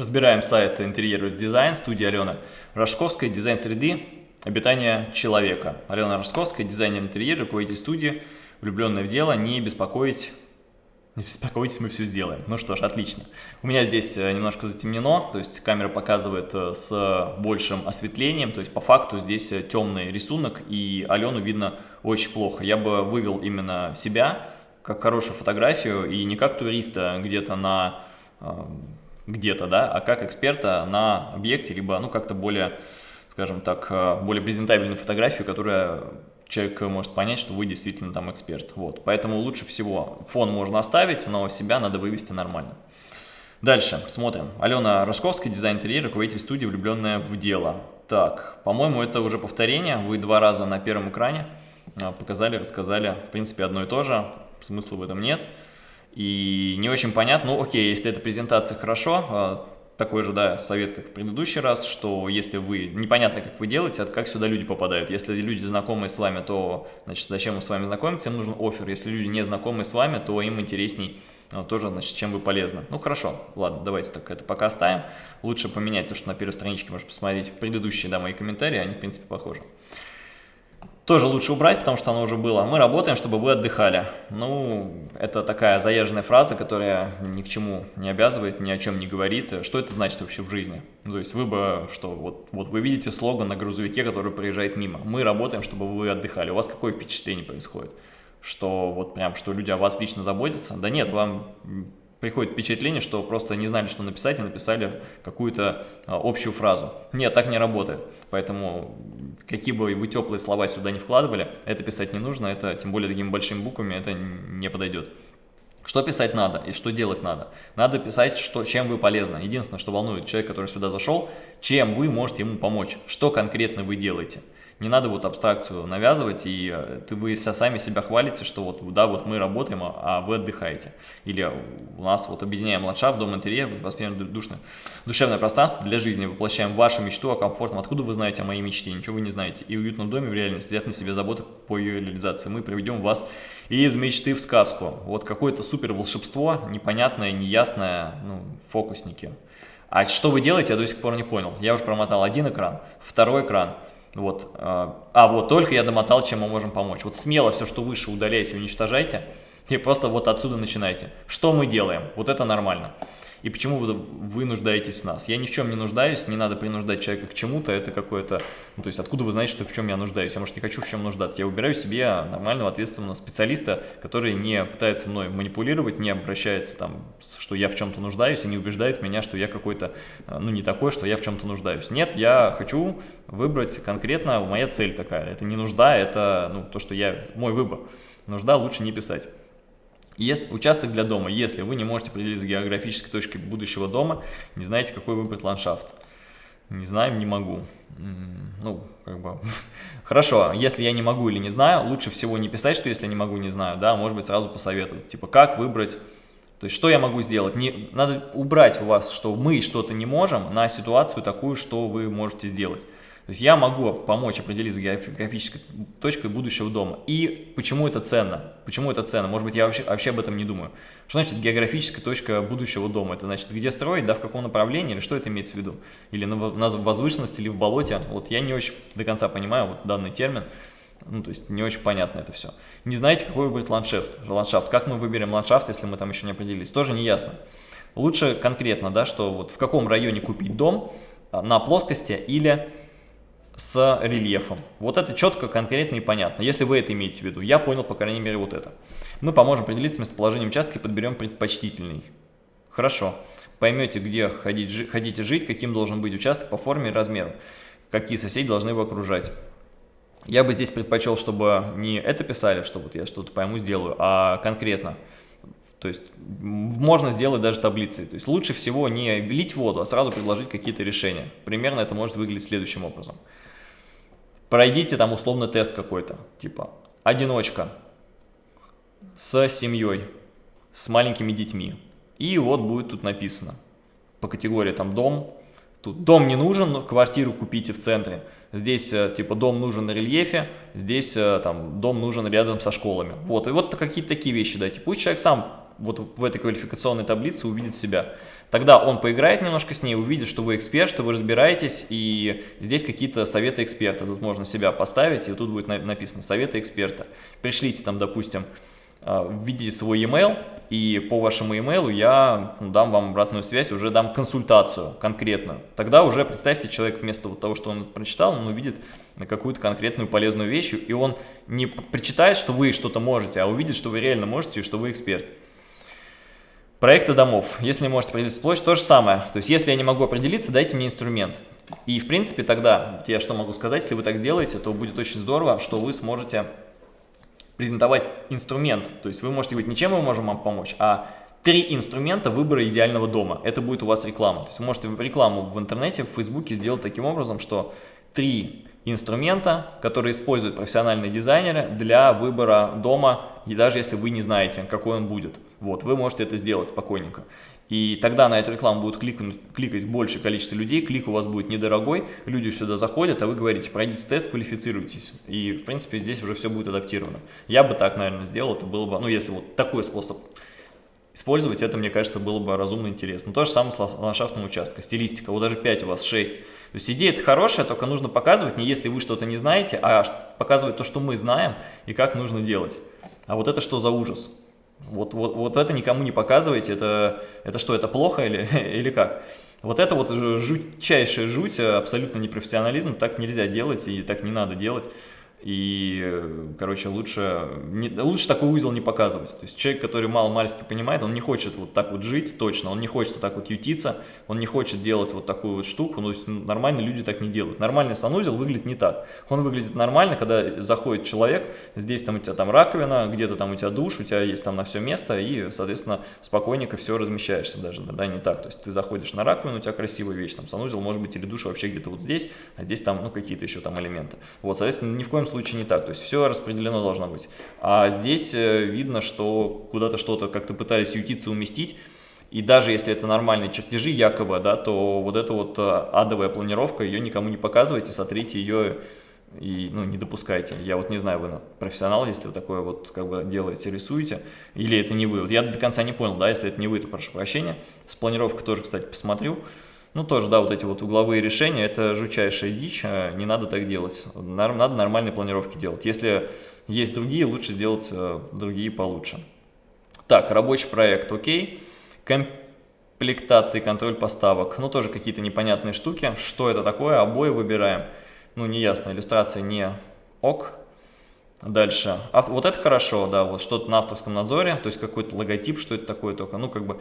Разбираем сайт интерьер дизайн студии Алены Рожковской, дизайн среды, обитания человека. Алена Рожковская, дизайнер интерьера, руководитель студии, влюбленная в дело, не беспокоить не беспокойтесь, мы все сделаем. Ну что ж, отлично. У меня здесь э, немножко затемнено, то есть камера показывает э, с большим осветлением, то есть по факту здесь э, темный рисунок, и Алену видно очень плохо. Я бы вывел именно себя как хорошую фотографию, и не как туриста где-то на где-то, да, а как эксперта на объекте, либо, ну, как-то более, скажем так, более презентабельную фотографию, которая человек может понять, что вы действительно там эксперт. Вот. Поэтому лучше всего фон можно оставить, но себя надо вывести нормально. Дальше, смотрим. Алена Рожковская, дизайн интерьера, руководитель студии «Влюбленная в дело». Так, по-моему, это уже повторение. Вы два раза на первом экране а, показали, рассказали, в принципе, одно и то же. Смысла в этом нет. И не очень понятно, ну окей, если эта презентация хорошо, а, такой же, да, совет, как в предыдущий раз, что если вы, непонятно, как вы делаете, как сюда люди попадают. Если люди знакомые с вами, то, значит, зачем им с вами знакомиться, им нужен офер. Если люди не знакомые с вами, то им интересней а, тоже, значит, чем вы полезны. Ну, хорошо, ладно, давайте так это пока оставим. Лучше поменять то, что на первой страничке, можно посмотреть предыдущие, да, мои комментарии, они, в принципе, похожи тоже лучше убрать, потому что оно уже было. Мы работаем, чтобы вы отдыхали. Ну, это такая заезженная фраза, которая ни к чему не обязывает, ни о чем не говорит. Что это значит вообще в жизни? Ну, то есть вы бы, что, вот, вот вы видите слоган на грузовике, который проезжает мимо. Мы работаем, чтобы вы отдыхали. У вас какое впечатление происходит? Что вот прям, что люди о вас лично заботятся? Да нет, вам приходит впечатление, что просто не знали, что написать, и написали какую-то а, общую фразу. Нет, так не работает. Поэтому какие бы вы теплые слова сюда не вкладывали, это писать не нужно, это тем более такими большими буквами это не подойдет. Что писать надо и что делать надо? Надо писать, что, чем вы полезны. Единственное, что волнует человека, который сюда зашел, чем вы можете ему помочь, что конкретно вы делаете. Не надо вот абстракцию навязывать, и э, ты, вы сами себя хвалите, что вот, да, вот мы работаем, а, а вы отдыхаете. Или у нас вот объединяем ландшафт, дом, интерьер, воспринимаем душное, душевное пространство для жизни, воплощаем вашу мечту о комфортном. Откуда вы знаете о моей мечте? Ничего вы не знаете. И уютном доме в реальности, взяв на себе заботу по ее реализации, мы приведем вас из мечты в сказку. Вот какое-то супер волшебство, непонятное, неясное, ну, фокусники. А что вы делаете, я до сих пор не понял. Я уже промотал один экран, второй экран – вот. А, а вот только я домотал, чем мы можем помочь. Вот смело все, что выше, удаляйте, уничтожайте. И просто вот отсюда начинайте. Что мы делаем? Вот это нормально и почему вы, вы нуждаетесь в нас. Я ни в чем не нуждаюсь, не надо принуждать человека к чему-то, это какое-то, ну, то есть откуда вы знаете, что в чем я нуждаюсь, я, может, не хочу в чем нуждаться, я выбираю себе нормального, ответственного специалиста, который не пытается мной манипулировать, не обращается там, что я в чем-то нуждаюсь и не убеждает меня, что я какой-то, э, ну, не такой, что я в чем-то нуждаюсь. Нет, я хочу выбрать конкретно, моя цель такая, это не нужда, это, ну, то, что я, мой выбор. Нужда лучше не писать. Есть участок для дома. Если вы не можете определиться с географической точкой будущего дома, не знаете, какой выбрать ландшафт. Не знаем, не могу. Ну, как бы... Хорошо, если я не могу или не знаю, лучше всего не писать, что если не могу, не знаю, да, может быть, сразу посоветовать. Типа, как выбрать... То есть, что я могу сделать? Не, надо убрать у вас, что мы что-то не можем, на ситуацию такую, что вы можете сделать. То есть я могу помочь определить с географической точкой будущего дома. И почему это ценно? Почему это ценно? Может быть, я вообще, вообще об этом не думаю. Что значит географическая точка будущего дома? Это значит, где строить, да, в каком направлении, или что это имеется в виду? Или на, на возвышенности, или в болоте? Вот я не очень до конца понимаю вот данный термин. Ну, то есть не очень понятно это все. Не знаете, какой выбрать ландшафт? ландшафт. Как мы выберем ландшафт, если мы там еще не определились? Тоже не ясно. Лучше конкретно, да, что вот в каком районе купить дом, а, на плоскости или с рельефом. Вот это четко, конкретно и понятно. Если вы это имеете в виду, я понял, по крайней мере, вот это. Мы поможем определиться с местоположением участка и подберем предпочтительный. Хорошо. Поймете, где ходить, хотите жить, каким должен быть участок по форме и размеру, какие соседи должны его окружать. Я бы здесь предпочел, чтобы не это писали, что вот я что-то пойму, сделаю, а конкретно. То есть можно сделать даже таблицы. То есть лучше всего не лить воду, а сразу предложить какие-то решения. Примерно это может выглядеть следующим образом. Пройдите там условно тест какой-то, типа одиночка с семьей, с маленькими детьми. И вот будет тут написано по категории там дом. Тут дом не нужен, квартиру купите в центре. Здесь э, типа дом нужен на рельефе, здесь э, там дом нужен рядом со школами. Вот, и вот какие-то такие вещи дайте. Пусть человек сам вот в этой квалификационной таблице увидит себя. Тогда он поиграет немножко с ней, увидит, что вы эксперт, что вы разбираетесь, и здесь какие-то советы эксперта. Тут можно себя поставить, и тут будет написано «советы эксперта». Пришлите там, допустим, а, введите свой e-mail, и по вашему e-mail я дам вам обратную связь, уже дам консультацию конкретную. Тогда уже представьте, человек вместо того, что он прочитал, он увидит какую-то конкретную полезную вещь, и он не прочитает, что вы что-то можете, а увидит, что вы реально можете и что вы эксперт. Проекты домов. Если не можете определиться площадь, то же самое. То есть, если я не могу определиться, дайте мне инструмент. И, в принципе, тогда, я что могу сказать, если вы так сделаете, то будет очень здорово, что вы сможете презентовать инструмент. То есть, вы можете говорить, ничем мы можем вам помочь, а три инструмента выбора идеального дома. Это будет у вас реклама. То есть, вы можете рекламу в интернете, в Фейсбуке сделать таким образом, что три инструмента, которые используют профессиональные дизайнеры для выбора дома, и даже если вы не знаете, какой он будет. Вот, вы можете это сделать спокойненько. И тогда на эту рекламу будут кликать, кликать большее количество людей, клик у вас будет недорогой, люди сюда заходят, а вы говорите, пройдите тест, квалифицируйтесь. И, в принципе, здесь уже все будет адаптировано. Я бы так, наверное, сделал, это было бы, ну, если вот такой способ использовать, это, мне кажется, было бы разумно интересно. То же самое с ландшафтным участком, стилистика, вот даже 5 у вас, 6. То есть идея это хорошая, только нужно показывать не если вы что-то не знаете, а показывать то, что мы знаем и как нужно делать. А вот это что за ужас? Вот, вот, вот это никому не показывайте, это, это что, это плохо или, или как? Вот это вот жутчайшая жуть, абсолютно непрофессионализм, так нельзя делать и так не надо делать. И, короче, лучше, не, лучше такой узел не показывать. То есть человек, который мало-мальски понимает, он не хочет вот так вот жить точно, он не хочет вот так вот ютиться, он не хочет делать вот такую вот штуку. Ну, то есть нормальные люди так не делают. Нормальный санузел выглядит не так. Он выглядит нормально, когда заходит человек, здесь там у тебя там раковина, где-то там у тебя душ, у тебя есть там на все место, и, соответственно, спокойненько все размещаешься даже, да, не так. То есть ты заходишь на раковину, у тебя красивая вещь, там санузел может быть или душ вообще где-то вот здесь, а здесь там, ну, какие-то еще там элементы. Вот, соответственно, ни в коем случае не так, то есть все распределено должно быть. А здесь э, видно, что куда-то что-то как-то пытались ютиться уместить, и даже если это нормальные чертежи якобы, да, то вот эта вот э, адовая планировка, ее никому не показывайте, сотрите ее и ну, не допускайте. Я вот не знаю, вы профессионал, если вы такое вот как бы делаете, рисуете, или это не вы. Вот я до конца не понял, да, если это не вы, то прошу прощения. С планировкой тоже, кстати, посмотрю. Ну, тоже, да, вот эти вот угловые решения, это жучайшая дичь, а не надо так делать. Надо нормальные планировки делать. Если есть другие, лучше сделать э, другие получше. Так, рабочий проект, окей. Комплектация контроль поставок. Ну, тоже какие-то непонятные штуки. Что это такое? Обои выбираем. Ну, неясно, иллюстрация не ок. Дальше. А, вот это хорошо, да, вот что-то на авторском надзоре, то есть какой-то логотип, что это такое только, ну, как бы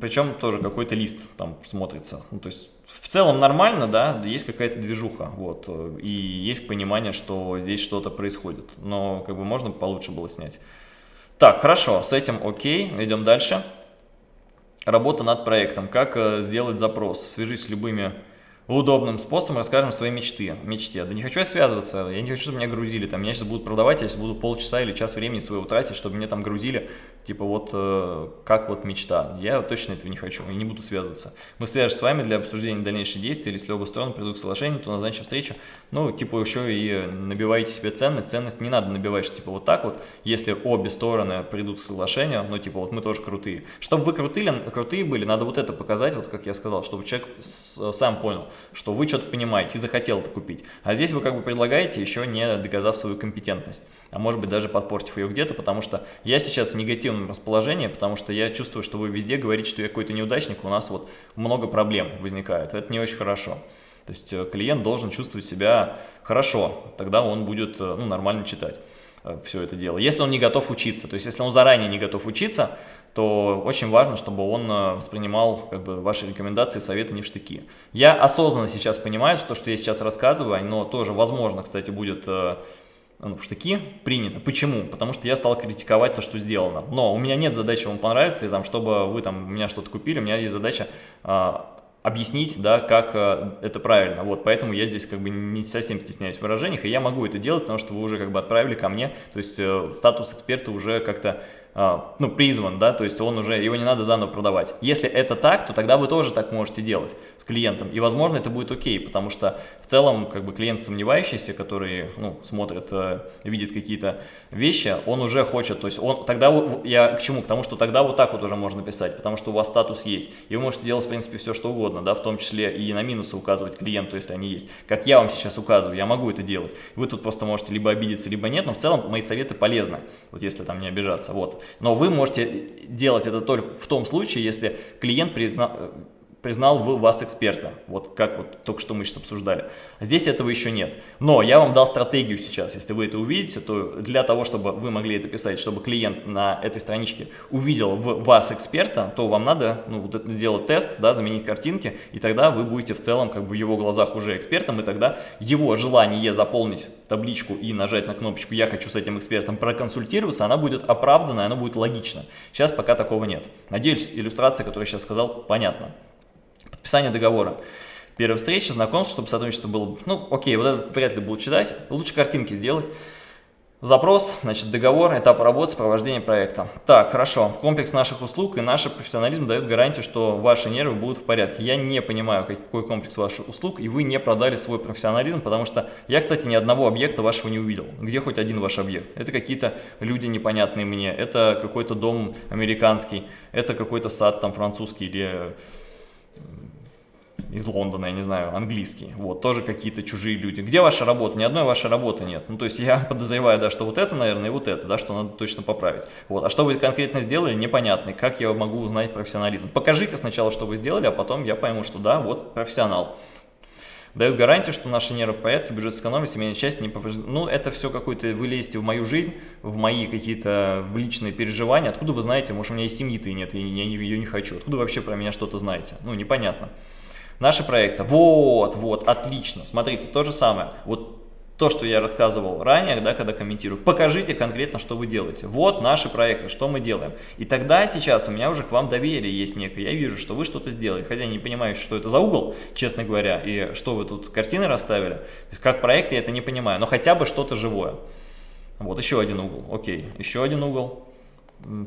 Причем тоже какой-то лист там смотрится. Ну, то есть в целом нормально, да, есть какая-то движуха, вот, и есть понимание, что здесь что-то происходит, но как бы можно получше было снять. Так, хорошо, с этим окей, идем дальше. Работа над проектом. Как э, сделать запрос? Свяжись с любыми удобным способом расскажем свои мечты, мечте. Да не хочу я связываться, я не хочу, чтобы меня грузили, там, меня сейчас будут продавать, я сейчас буду полчаса или час времени своего тратить, чтобы меня там грузили, типа вот э, как вот мечта. Я точно этого не хочу и не буду связываться. Мы свяжемся с вами для обсуждения дальнейших действий, или если оба стороны придут к соглашению, то назначим встречу. Ну, типа еще и набивайте себе ценность. Ценность не надо набивать, что, типа вот так вот, если обе стороны придут к соглашению, ну, типа вот мы тоже крутые. Чтобы вы крутые, крутые были, надо вот это показать, вот как я сказал, чтобы человек сам понял, что вы что-то понимаете и захотел это купить. А здесь вы как бы предлагаете, еще не доказав свою компетентность, а может быть даже подпортив ее где-то, потому что я сейчас в негативном расположении, потому что я чувствую, что вы везде говорите, что я какой-то неудачник, у нас вот много проблем возникает, это не очень хорошо. То есть э, клиент должен чувствовать себя хорошо, тогда он будет э, ну, нормально читать. Э, все это дело. Если он не готов учиться, то есть если он заранее не готов учиться, то очень важно, чтобы он э, воспринимал как бы, ваши рекомендации, советы не в штыки. Я осознанно сейчас понимаю, что, что я сейчас рассказываю, но тоже, возможно, кстати, будет ну, в штыки принято. Почему? Потому что я стал критиковать то, что сделано. Но у меня нет задачи вам понравиться, и, там, чтобы вы там, у меня что-то купили, у меня есть задача а, объяснить, да, как э, это правильно. Вот, поэтому я здесь как бы не совсем стесняюсь в выражениях, и я могу это делать, потому что вы уже как бы отправили ко мне, то есть э, статус эксперта уже как-то ну, призван, да, то есть он уже, его не надо заново продавать. Если это так, то тогда вы тоже так можете делать с клиентом, и, возможно, это будет окей, потому что в целом, как бы, клиент сомневающийся, который, ну, смотрит, э, видит какие-то вещи, он уже хочет, то есть он, тогда, я к чему? К тому, что тогда вот так вот уже можно писать, потому что у вас статус есть, и вы можете делать, в принципе, все, что угодно, да, в том числе и на минусы указывать клиенту, если они есть, как я вам сейчас указываю, я могу это делать, вы тут просто можете либо обидеться, либо нет, но в целом мои советы полезны, вот если там не обижаться, вот. Но вы можете делать это только в том случае, если клиент признал признал в вас эксперта, вот как вот только что мы сейчас обсуждали. Здесь этого еще нет. Но я вам дал стратегию сейчас, если вы это увидите, то для того, чтобы вы могли это писать, чтобы клиент на этой страничке увидел в вас эксперта, то вам надо ну, вот сделать тест, да, заменить картинки, и тогда вы будете в целом как бы в его глазах уже экспертом, и тогда его желание заполнить табличку и нажать на кнопочку «Я хочу с этим экспертом проконсультироваться», она будет оправдана, она будет логична. Сейчас пока такого нет. Надеюсь, иллюстрация, которую я сейчас сказал, понятна. Подписание договора. Первая встреча, знакомство, чтобы сотрудничество было... Ну, окей, вот это вряд ли будут читать. Лучше картинки сделать. Запрос, значит, договор, этап работы, сопровождение проекта. Так, хорошо. Комплекс наших услуг и наш профессионализм дают гарантию, что ваши нервы будут в порядке. Я не понимаю, какой комплекс ваших услуг, и вы не продали свой профессионализм, потому что я, кстати, ни одного объекта вашего не увидел. Где хоть один ваш объект? Это какие-то люди непонятные мне, это какой-то дом американский, это какой-то сад там французский или из Лондона, я не знаю, английский, вот, тоже какие-то чужие люди. Где ваша работа? Ни одной вашей работы нет. Ну, то есть я подозреваю, да, что вот это, наверное, и вот это, да, что надо точно поправить. Вот, а что вы конкретно сделали, непонятно. Как я могу узнать профессионализм? Покажите сначала, что вы сделали, а потом я пойму, что да, вот профессионал. Дают гарантию, что наши нервы в порядке, бюджет сэкономили, семейная часть не повреждена. Ну, это все какое-то, вы лезете в мою жизнь, в мои какие-то личные переживания. Откуда вы знаете, может, у меня и семьи-то и нет, и я ее не хочу. Откуда вы вообще про меня что-то знаете? Ну, непонятно. Наши проекты. Вот, вот, отлично. Смотрите, то же самое. Вот то, что я рассказывал ранее, да, когда комментирую, покажите конкретно, что вы делаете. Вот наши проекты, что мы делаем. И тогда сейчас у меня уже к вам доверие есть некое. Я вижу, что вы что-то сделали, хотя не понимаю, что это за угол, честно говоря, и что вы тут картины расставили. Как проект я это не понимаю, но хотя бы что-то живое. Вот еще один угол, окей, еще один угол.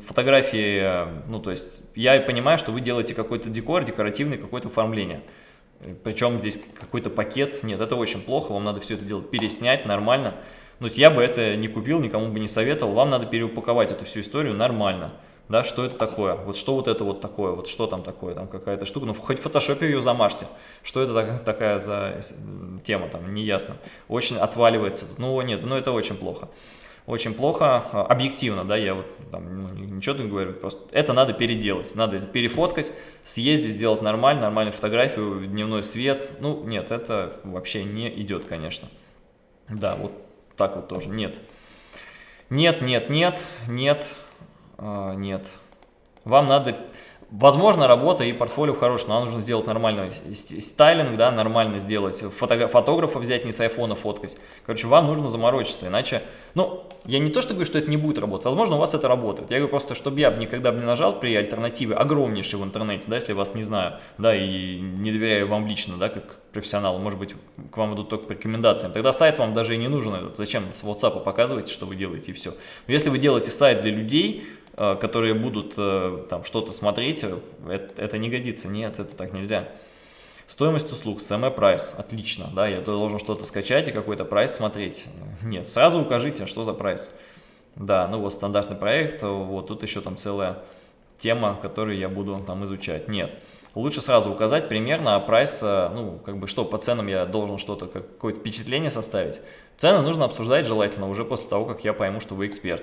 Фотографии, ну то есть я понимаю, что вы делаете какой-то декор, декоративный какое-то оформление. Причем здесь какой-то пакет, нет, это очень плохо, вам надо все это делать переснять нормально. Но я бы это не купил, никому бы не советовал, вам надо переупаковать эту всю историю нормально. Да, что это такое? Вот что вот это вот такое? Вот что там такое? Там какая-то штука. Ну, хоть в фотошопе ее замажьте. Что это так, такая за тема там, неясно. Очень отваливается. Ну, нет, ну это очень плохо очень плохо, а, объективно, да, я вот там, ну, ничего не говорю, просто это надо переделать, надо это перефоткать, съездить, сделать нормально, нормальную фотографию, дневной свет, ну, нет, это вообще не идет, конечно. Да, вот так вот тоже, нет. Нет, нет, нет, нет, э, нет. Вам надо Возможно, работа и портфолио хорошее, но нужно сделать нормальный стайлинг, да, нормально сделать, фото, фотографа взять, не с айфона фоткать. Короче, вам нужно заморочиться, иначе, ну, я не то, что говорю, что это не будет работать, возможно, у вас это работает. Я говорю просто, чтобы я никогда бы не нажал при альтернативе огромнейшей в интернете, да, если вас не знаю, да, и не доверяю вам лично, да, как профессионалу, может быть, к вам идут только по рекомендациям, тогда сайт вам даже и не нужен этот. Зачем с WhatsApp показываете, что вы делаете и все. Но если вы делаете сайт для людей, которые будут э, там что-то смотреть, э, это, это не годится, нет, это так нельзя. Стоимость услуг, CME прайс, отлично, да, я должен что-то скачать и какой-то прайс смотреть. Нет, сразу укажите, что за прайс. Да, ну вот стандартный проект, вот тут еще там целая тема, которую я буду там изучать. Нет, лучше сразу указать примерно, а прайс, ну, как бы что, по ценам я должен что-то, какое-то впечатление составить. Цены нужно обсуждать желательно уже после того, как я пойму, что вы эксперт.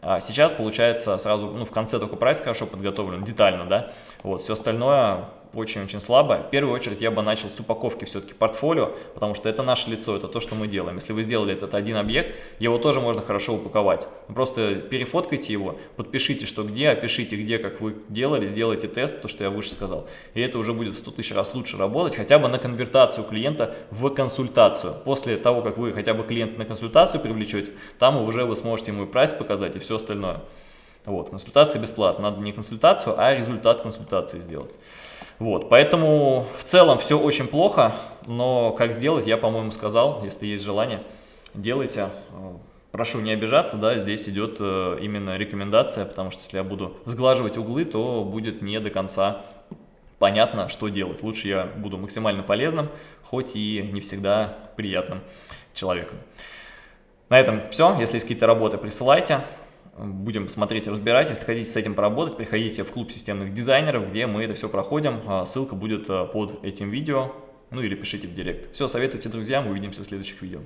А сейчас получается сразу, ну в конце только прайс хорошо подготовлен, детально, да, вот, все остальное очень-очень слабо. В первую очередь я бы начал с упаковки все-таки портфолио, потому что это наше лицо, это то, что мы делаем. Если вы сделали этот один объект, его тоже можно хорошо упаковать. Просто перефоткайте его, подпишите, что где, опишите, где, как вы делали, сделайте тест, то, что я выше сказал. И это уже будет в 100 тысяч раз лучше работать, хотя бы на конвертацию клиента в консультацию. После того, как вы хотя бы клиента на консультацию привлечете, там уже вы сможете ему и прайс показать, и все остальное. Вот, консультация бесплатна. Надо не консультацию, а результат консультации сделать. Вот, поэтому в целом все очень плохо, но как сделать, я, по-моему, сказал, если есть желание, делайте. прошу не обижаться, да, здесь идет э, именно рекомендация, потому что если я буду сглаживать углы, то будет не до конца понятно, что делать. Лучше я буду максимально полезным, хоть и не всегда приятным человеком. На этом все. Если есть какие-то работы, присылайте. Будем смотреть разбирать. Если хотите с этим поработать, приходите в клуб системных дизайнеров, где мы это все проходим. А, ссылка будет э, под этим видео. Ну или пишите в директ. Все, советуйте друзьям. Увидимся в следующих видео.